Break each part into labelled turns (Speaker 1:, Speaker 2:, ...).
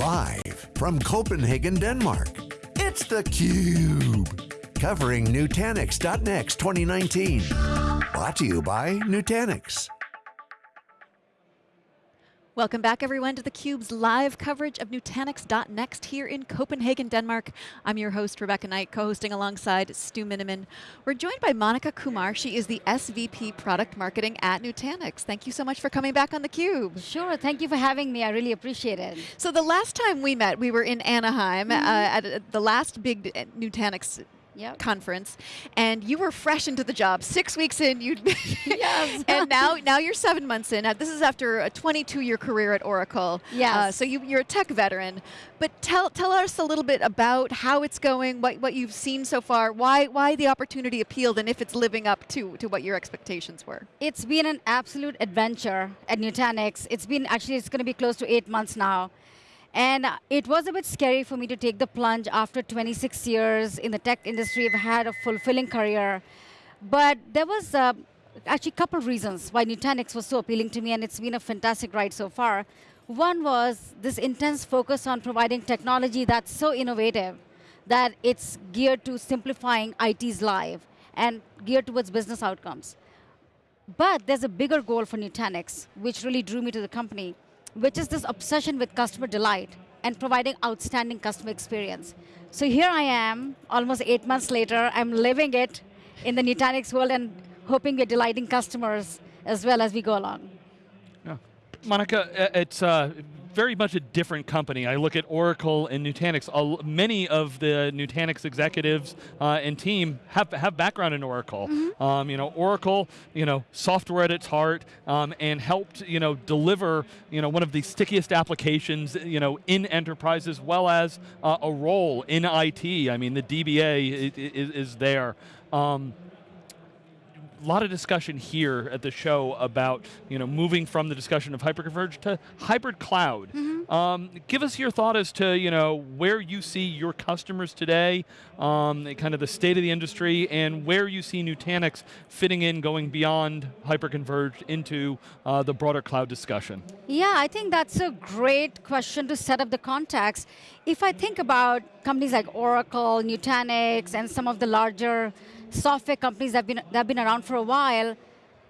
Speaker 1: Live from Copenhagen, Denmark, it's theCUBE. Covering Nutanix.next 2019. Brought to you by Nutanix.
Speaker 2: Welcome back everyone to theCUBE's live coverage of Nutanix.next here in Copenhagen, Denmark. I'm your host, Rebecca Knight, co-hosting alongside Stu Miniman. We're joined by Monica Kumar. She is the SVP Product Marketing at Nutanix. Thank you so much for coming back on theCUBE.
Speaker 3: Sure, thank you for having me. I really appreciate it.
Speaker 2: So the last time we met, we were in Anaheim mm -hmm. uh, at the last big Nutanix yep. conference, and you were fresh into the job. Six weeks in, you
Speaker 3: yes.
Speaker 2: and now now you're seven months in. This is after a 22-year career at Oracle.
Speaker 3: Yes. Uh,
Speaker 2: so you, you're a tech veteran, but tell tell us a little bit about how it's going, what what you've seen so far, why why the opportunity appealed, and if it's living up to to what your expectations were.
Speaker 3: It's been an absolute adventure at Nutanix. It's been actually it's going to be close to eight months now. And it was a bit scary for me to take the plunge after 26 years in the tech industry. I've had a fulfilling career. But there was uh, actually a couple of reasons why Nutanix was so appealing to me, and it's been a fantastic ride so far. One was this intense focus on providing technology that's so innovative that it's geared to simplifying IT's life and geared towards business outcomes. But there's a bigger goal for Nutanix, which really drew me to the company, which is this obsession with customer delight and providing outstanding customer experience. So here I am, almost eight months later, I'm living it in the Nutanix world and hoping we're delighting customers as well as we go along.
Speaker 4: Yeah. Monica, it's uh, very much a different company. I look at Oracle and Nutanix. many of the Nutanix executives uh, and team have, have background in Oracle. Mm -hmm. um, you know, Oracle, you know, software at its heart, um, and helped, you know, deliver, you know, one of the stickiest applications, you know, in enterprise as well as uh, a role in IT. I mean, the DBA is, is there. Um, lot of discussion here at the show about you know moving from the discussion of hyperconverged to hybrid cloud. Mm -hmm. um, give us your thought as to you know where you see your customers today, um, kind of the state of the industry, and where you see Nutanix fitting in, going beyond hyperconverged into uh, the broader cloud discussion.
Speaker 3: Yeah, I think that's a great question to set up the context. If I think about companies like Oracle, Nutanix, and some of the larger software companies that have, been, that have been around for a while,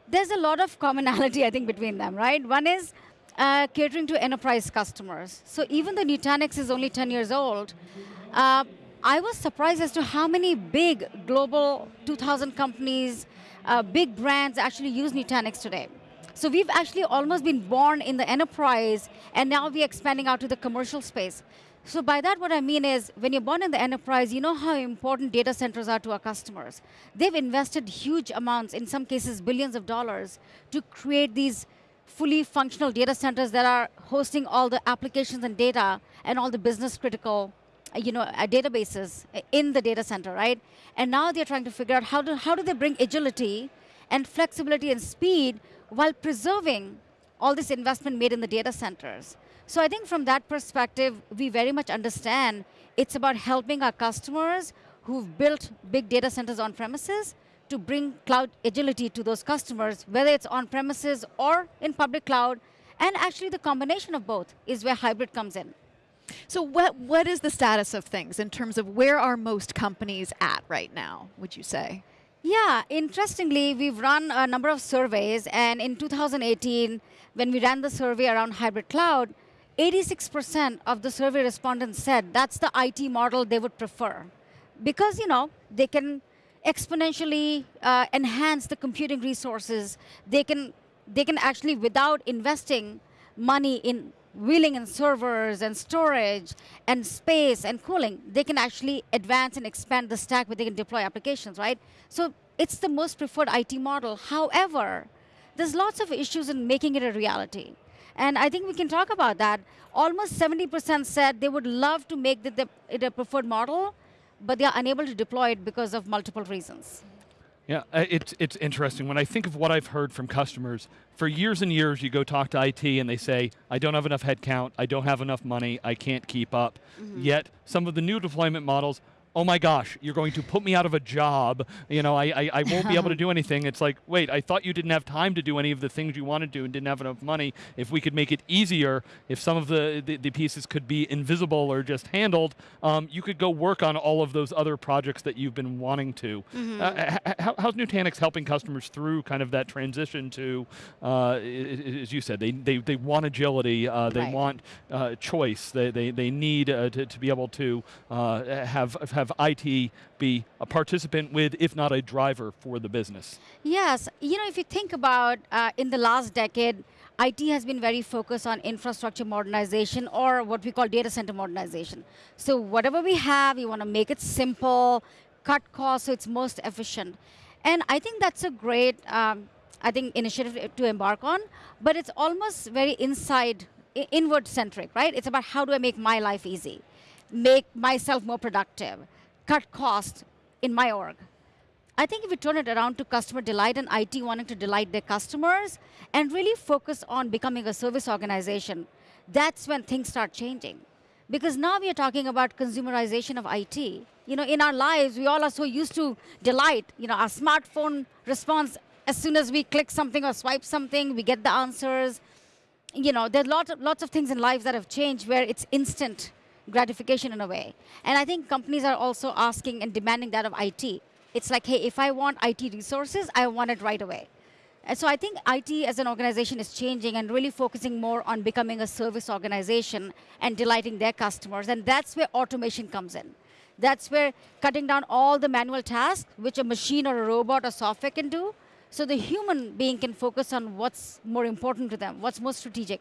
Speaker 3: there's a lot of commonality, I think, between them, right? One is uh, catering to enterprise customers. So even though Nutanix is only 10 years old, uh, I was surprised as to how many big global 2,000 companies, uh, big brands actually use Nutanix today. So we've actually almost been born in the enterprise, and now we're expanding out to the commercial space. So by that, what I mean is, when you're born in the enterprise, you know how important data centers are to our customers. They've invested huge amounts, in some cases billions of dollars, to create these fully functional data centers that are hosting all the applications and data and all the business critical uh, you know, uh, databases in the data center, right? And now they're trying to figure out how do, how do they bring agility and flexibility and speed while preserving all this investment made in the data centers. So I think from that perspective, we very much understand it's about helping our customers who've built big data centers on premises to bring cloud agility to those customers, whether it's on premises or in public cloud, and actually the combination of both is where hybrid comes in.
Speaker 2: So what, what is the status of things in terms of where are most companies at right now, would you say?
Speaker 3: Yeah, interestingly, we've run a number of surveys, and in 2018, when we ran the survey around hybrid cloud, 86% of the survey respondents said that's the IT model they would prefer. Because, you know, they can exponentially uh, enhance the computing resources. They can, they can actually, without investing money in wheeling and servers and storage and space and cooling, they can actually advance and expand the stack where they can deploy applications, right? So it's the most preferred IT model. However, there's lots of issues in making it a reality. And I think we can talk about that. Almost 70% said they would love to make the, the, it a preferred model, but they are unable to deploy it because of multiple reasons.
Speaker 4: Yeah, uh, it's, it's interesting. When I think of what I've heard from customers, for years and years you go talk to IT and they say, I don't have enough headcount, I don't have enough money, I can't keep up. Mm -hmm. Yet, some of the new deployment models oh my gosh, you're going to put me out of a job. You know, I, I, I won't be able to do anything. It's like, wait, I thought you didn't have time to do any of the things you wanted to do and didn't have enough money. If we could make it easier, if some of the, the, the pieces could be invisible or just handled, um, you could go work on all of those other projects that you've been wanting to.
Speaker 2: Mm-hmm.
Speaker 4: Uh, how, how's Nutanix helping customers through kind of that transition to, uh, as you said, they, they, they want agility, uh, they
Speaker 3: Right.
Speaker 4: want uh, choice, they, they, they need uh, to, to be able to uh, have, have IT be a participant with, if not a driver for the business.
Speaker 3: Yes, you know, if you think about uh, in the last decade, IT has been very focused on infrastructure modernization or what we call data center modernization. So whatever we have, we want to make it simple, cut costs so it's most efficient. And I think that's a great, um, I think, initiative to embark on, but it's almost very inside, inward centric, right? It's about how do I make my life easy, make myself more productive, cut costs in my org. I think if we turn it around to customer delight and IT wanting to delight their customers and really focus on becoming a service organization, that's when things start changing. Because now we are talking about consumerization of IT. You know, in our lives, we all are so used to delight. You know, our smartphone response as soon as we click something or swipe something, we get the answers. You know, there's lots of, lots of things in lives that have changed where it's instant gratification in a way. And I think companies are also asking and demanding that of IT. It's like, hey, if I want IT resources, I want it right away. And so I think IT as an organization is changing and really focusing more on becoming a service organization and delighting their customers. And that's where automation comes in. That's where cutting down all the manual tasks, which a machine or a robot or software can do, so the human being can focus on what's more important to them, what's most strategic.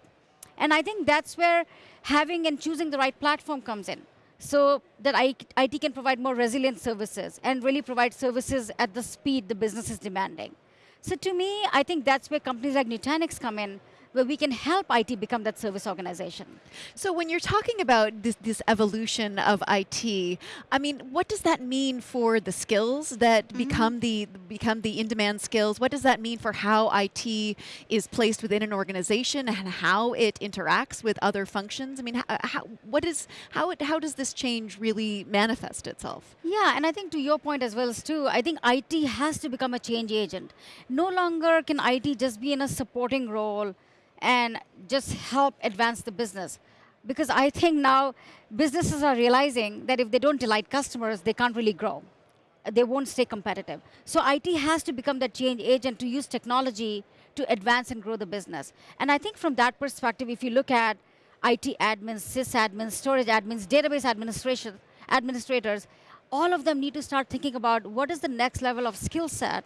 Speaker 3: And I think that's where having and choosing the right platform comes in. So that IT can provide more resilient services and really provide services at the speed the business is demanding. So to me, I think that's where companies like Nutanix come in, where we can help IT become that service organization.
Speaker 2: So when you're talking about this, this evolution of IT, I mean, what does that mean for the skills that
Speaker 3: Mm-hmm.
Speaker 2: become the become the in-demand skills? What does that mean for how IT is placed within an organization and how it interacts with other functions? I mean, how, how what is how it, how does this change really manifest itself?
Speaker 3: Yeah, and I think to your point as well, Stu, I think IT has to become a change agent. No longer can IT just be in a supporting role and just help advance the business. Because I think now businesses are realizing that if they don't delight customers, they can't really grow. They won't stay competitive. So IT has to become that change agent to use technology to advance and grow the business. And I think from that perspective, if you look at IT admins, sysadmins, storage admins, database administration, administrators, all of them need to start thinking about what is the next level of skill set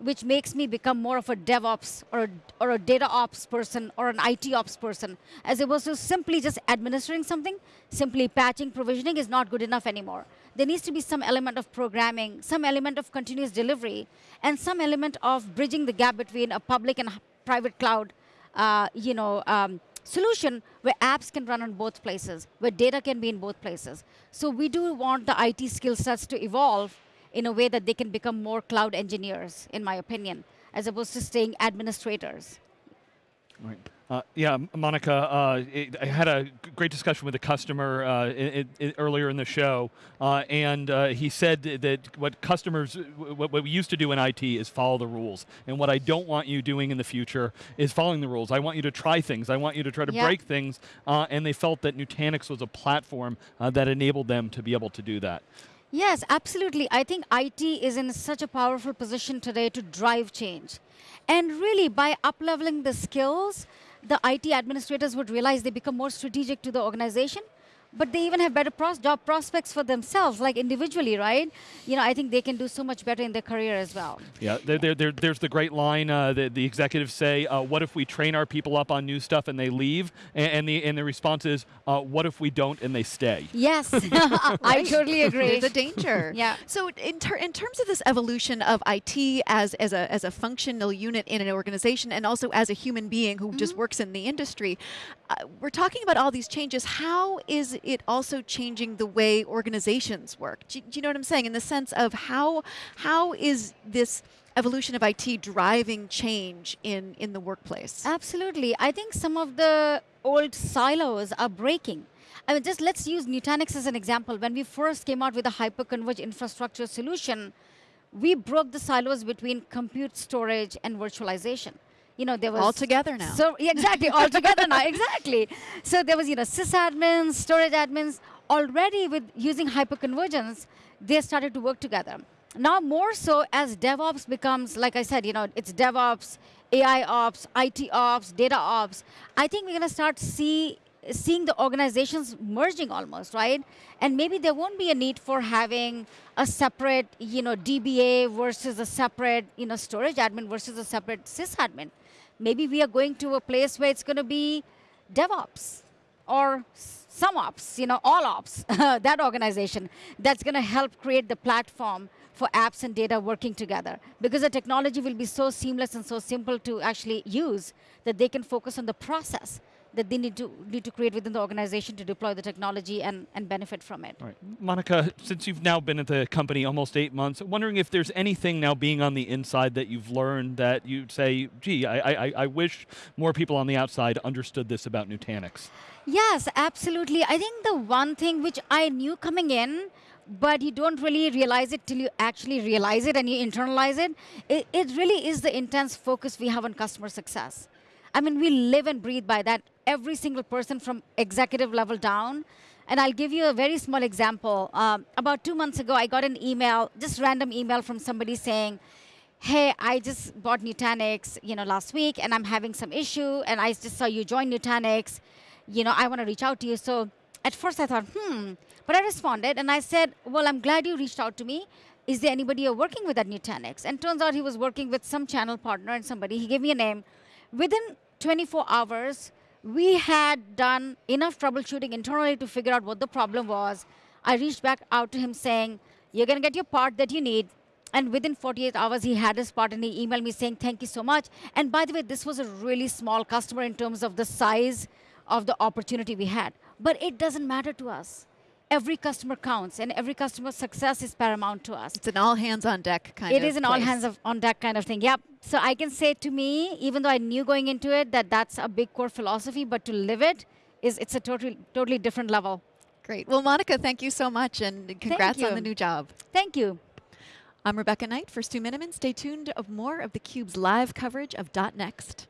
Speaker 3: which makes me become more of a DevOps or a, or a data ops person or an IT ops person, as opposed to simply just administering something, simply patching, provisioning is not good enough anymore. There needs to be some element of programming, some element of continuous delivery, and some element of bridging the gap between a public and private cloud, uh, you know, um, solution where apps can run on both places, where data can be in both places. So we do want the IT skill sets to evolve in a way that they can become more cloud engineers, in my opinion, as opposed to staying administrators.
Speaker 4: Right. Uh, yeah, Monica, uh, it, I had a great discussion with a customer uh, i i i- earlier in the show, uh, and uh, he said that what customers, what, what we used to do in IT is follow the rules, and what I don't want you doing in the future is following the rules. I want you to try things. I want you to try to
Speaker 3: Yeah.
Speaker 4: break things, uh, and they felt that Nutanix was a platform that enabled them to be able to do that.
Speaker 3: Yes, absolutely. I think IT is in such a powerful position today to drive change. And really, by upleveling the skills, the IT administrators would realize they become more strategic to the organization, but they even have better pros- job prospects for themselves, like individually, right? You know, I think they can do so much better in their career as well.
Speaker 4: Yeah, there, there, there, there's the great line uh, that the executives say, uh, "What if we train our people up on new stuff and they leave?" And, and the and the response is, uh, "What if we don't and they stay?"
Speaker 3: Yes, I totally agree.
Speaker 2: There's a danger.
Speaker 3: Yeah.
Speaker 2: So in, ter- in terms of this evolution of IT as, as, a, as a functional unit in an organization and also as a human being who just works in the industry, uh, we're talking about all these changes. How is it also changing the way organizations work? Do, do you know what I'm saying? In the sense of how, how is this evolution of IT driving change in, in the workplace?
Speaker 3: Absolutely. I think some of the old silos are breaking. I mean, just let's use Nutanix as an example. When we first came out with a hyperconverged infrastructure solution, we broke the silos between compute, storage, and virtualization. You know, there was
Speaker 2: All together now.
Speaker 3: So yeah, exactly, all together now, exactly. So there was, you know, sysadmins, storage admins, already with using hyperconvergence, they started to work together. Now more so as DevOps becomes, like I said, you know, it's DevOps, AI ops, IT ops, data ops. I think we're going to start see seeing the organizations merging almost, right? And maybe there won't be a need for having a separate, you know, DBA versus a separate, you know, storage admin versus a separate sysadmin. Maybe we are going to a place where it's going to be DevOps or some ops, you know, all ops, that organization that's going to help create the platform for apps and data working together. Because the technology will be so seamless and so simple to actually use that they can focus on the process that they need to need to create within the organization to deploy the technology and, and benefit from it.
Speaker 4: Right. Monica, since you've now been at the company almost eight months, wondering if there's anything now being on the inside that you've learned that you'd say, gee, I, I, I wish more people on the outside understood this about Nutanix.
Speaker 3: Yes, absolutely. I think the one thing which I knew coming in, but you don't really realize it till you actually realize it and you internalize it, it, it really is the intense focus we have on customer success. I mean, we live and breathe by that. Every single person from executive level down. And I'll give you a very small example. Um, about two months ago, I got an email, just random email from somebody saying, hey, I just bought Nutanix, you know, last week, and I'm having some issue, and I just saw you join Nutanix. You know, I want to reach out to you. So at first I thought, hmm. But I responded, and I said, well, I'm glad you reached out to me. Is there anybody you're working with at Nutanix? And turns out he was working with some channel partner and somebody. He gave me a name Within 24 hours, we had done enough troubleshooting internally to figure out what the problem was. I reached back out to him saying, you're going to get your part that you need. And within 48 hours, he had his part and he emailed me saying, thank you so much. And by the way, this was a really small customer in terms of the size of the opportunity we had. But it doesn't matter to us every customer counts and every customer success is paramount to us.
Speaker 2: It's an all hands on deck kind
Speaker 3: it
Speaker 2: of
Speaker 3: It is an
Speaker 2: place.
Speaker 3: all hands of, on deck kind of thing, yep. So I can say to me, even though I knew going into it that that's a big core philosophy, but to live it, is it's a totally, totally different level.
Speaker 2: Great. Well, Monica, thank you so much and congrats on the new job.
Speaker 3: Thank you.
Speaker 2: I'm Rebecca Knight for Stu Miniman. Stay tuned of more of theCUBE's live coverage of dot .next.